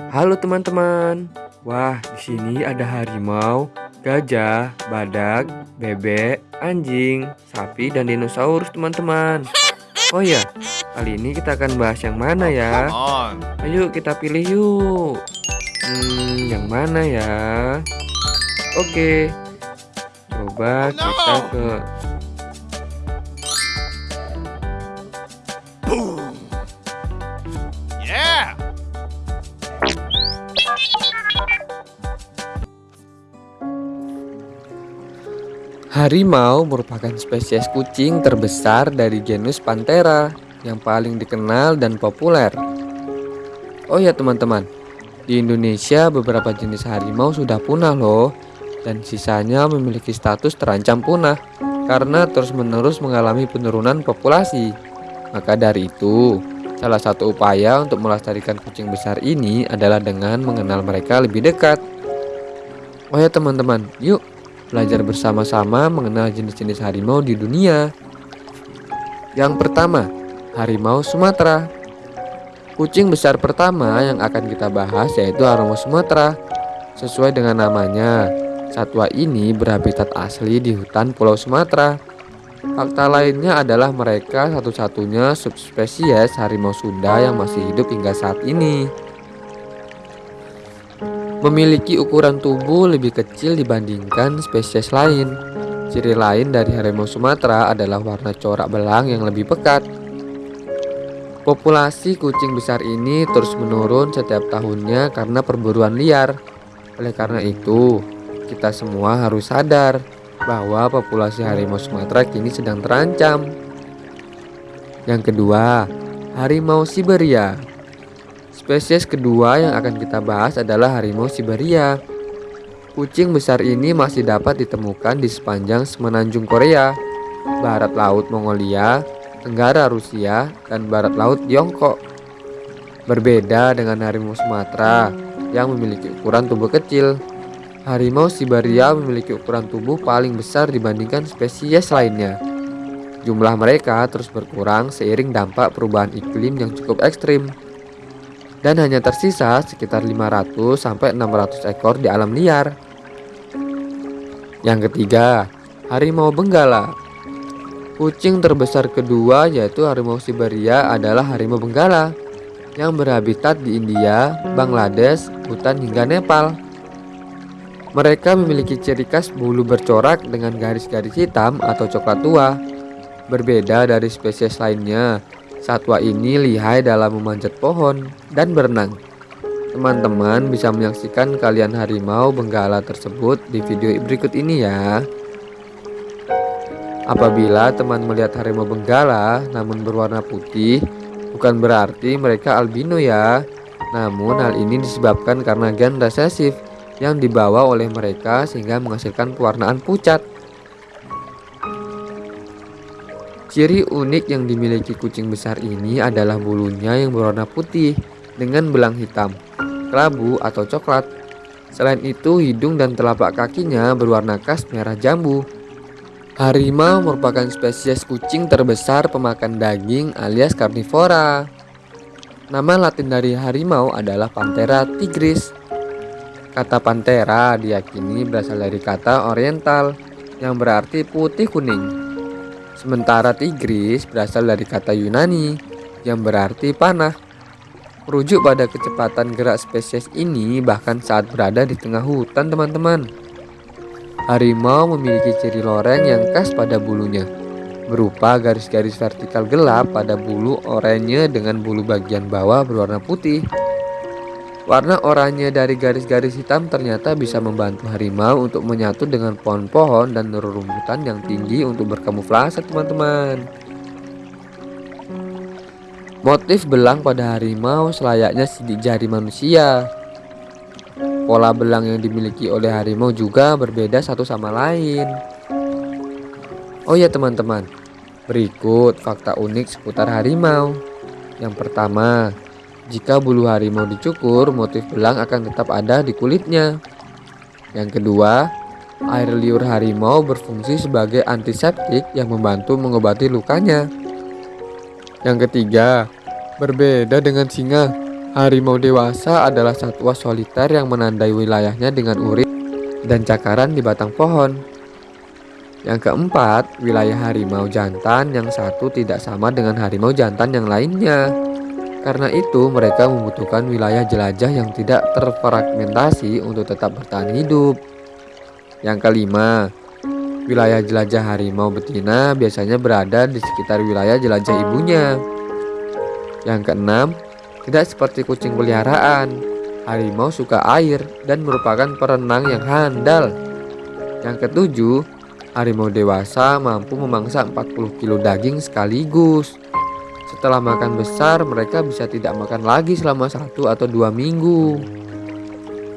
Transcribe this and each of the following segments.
Halo teman-teman. Wah, di sini ada harimau, gajah, badak, bebek, anjing, sapi, dan dinosaurus teman-teman. Oh ya, kali ini kita akan bahas yang mana ya? Ayo kita pilih yuk. Hmm, yang mana ya? Oke. Coba Oh, kita ke Harimau merupakan spesies kucing terbesar dari genus Panthera yang paling dikenal dan populer. Oh ya teman-teman, di Indonesia beberapa jenis harimau sudah punah loh dan sisanya memiliki status terancam punah karena terus-menerus mengalami penurunan populasi. Maka dari itu, salah satu upaya untuk melestarikan kucing besar ini adalah dengan mengenal mereka lebih dekat. Oh ya teman-teman, yuk belajar bersama-sama mengenal jenis-jenis harimau di dunia. Yang pertama, harimau Sumatera. Kucing besar pertama yang akan kita bahas yaitu harimau Sumatera. Sesuai dengan namanya, satwa ini berhabitat asli di hutan Pulau Sumatera. Fakta lainnya adalah mereka satu-satunya subspesies harimau Sunda yang masih hidup hingga saat ini. Memiliki ukuran tubuh lebih kecil dibandingkan spesies lain. Ciri lain dari harimau Sumatera adalah warna corak belang yang lebih pekat. Populasi kucing besar ini terus menurun setiap tahunnya karena perburuan liar. Oleh karena itu, kita semua harus sadar bahwa populasi harimau Sumatera kini sedang terancam. Yang kedua, harimau Siberia. Spesies kedua yang akan kita bahas adalah harimau Siberia. Kucing besar ini masih dapat ditemukan di sepanjang semenanjung Korea, barat laut Mongolia, tenggara Rusia, dan barat laut Tiongkok. Berbeda dengan harimau Sumatera yang memiliki ukuran tubuh kecil, harimau Siberia memiliki ukuran tubuh paling besar dibandingkan spesies lainnya. Jumlah mereka terus berkurang seiring dampak perubahan iklim yang cukup ekstrim dan hanya tersisa sekitar 500 sampai 600 ekor di alam liar. Yang ketiga, harimau benggala. Kucing terbesar kedua yaitu harimau Siberia adalah harimau benggala yang berhabitat di India, Bangladesh, Hutan hingga Nepal. Mereka memiliki ciri khas bulu bercorak dengan garis-garis hitam atau coklat tua. Berbeda dari spesies lainnya, Satwa ini lihai dalam memanjat pohon dan berenang. Teman-teman bisa menyaksikan kalian harimau benggala tersebut di video berikut ini ya. Apabila teman melihat harimau benggala namun berwarna putih, bukan berarti mereka albino ya. Namun hal ini disebabkan karena gen resesif yang dibawa oleh mereka sehingga menghasilkan pewarnaan pucat. Ciri unik yang dimiliki kucing besar ini adalah bulunya yang berwarna putih dengan belang hitam, kelabu atau coklat. Selain itu, hidung dan telapak kakinya berwarna khas merah jambu. Harimau merupakan spesies kucing terbesar pemakan daging alias karnivora. Nama latin dari harimau adalah Panthera tigris. Kata Panthera diyakini berasal dari kata Oriental yang berarti putih kuning. Sementara tigris berasal dari kata Yunani yang berarti panah. Merujuk pada kecepatan gerak spesies ini bahkan saat berada di tengah hutan teman-teman. Harimau memiliki ciri loreng yang khas pada bulunya, berupa garis-garis vertikal gelap pada bulu oranye dengan bulu bagian bawah berwarna putih. Warna oranye dari garis-garis hitam ternyata bisa membantu harimau untuk menyatu dengan pohon-pohon dan rerumputan yang tinggi untuk berkamuflase teman-teman. Motif belang pada harimau selayaknya sidik jari manusia. Pola belang yang dimiliki oleh harimau juga berbeda satu sama lain. Oh ya teman-teman, berikut fakta unik seputar harimau. Yang pertama, jika bulu harimau dicukur, motif belang akan tetap ada di kulitnya. Yang kedua, air liur harimau berfungsi sebagai antiseptik yang membantu mengobati lukanya. Yang ketiga, berbeda dengan singa, Harimau dewasa adalah satwa soliter yang menandai wilayahnya dengan urin dan cakaran di batang pohon. Yang keempat, wilayah harimau jantan yang satu tidak sama dengan harimau jantan yang lainnya. Karena itu, mereka membutuhkan wilayah jelajah yang tidak terfragmentasi untuk tetap bertahan hidup. Yang kelima, wilayah jelajah harimau betina biasanya berada di sekitar wilayah jelajah ibunya. Yang keenam, tidak seperti kucing peliharaan, harimau suka air dan merupakan perenang yang handal. Yang ketujuh, harimau dewasa mampu memangsa 40 kg daging sekaligus. Setelah makan besar, mereka bisa tidak makan lagi selama satu atau dua minggu.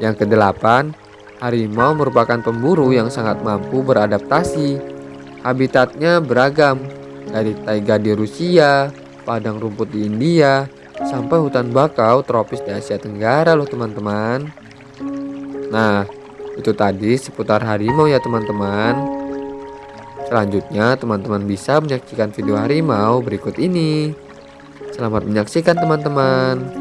Yang kedelapan, Harimau merupakan pemburu yang sangat mampu beradaptasi. Habitatnya beragam, dari taiga di Rusia, padang rumput di India, sampai hutan bakau tropis di Asia Tenggara loh teman-teman. Nah, itu tadi seputar harimau ya teman-teman. Selanjutnya teman-teman bisa menyaksikan video harimau berikut ini. Selamat menyaksikan teman-teman.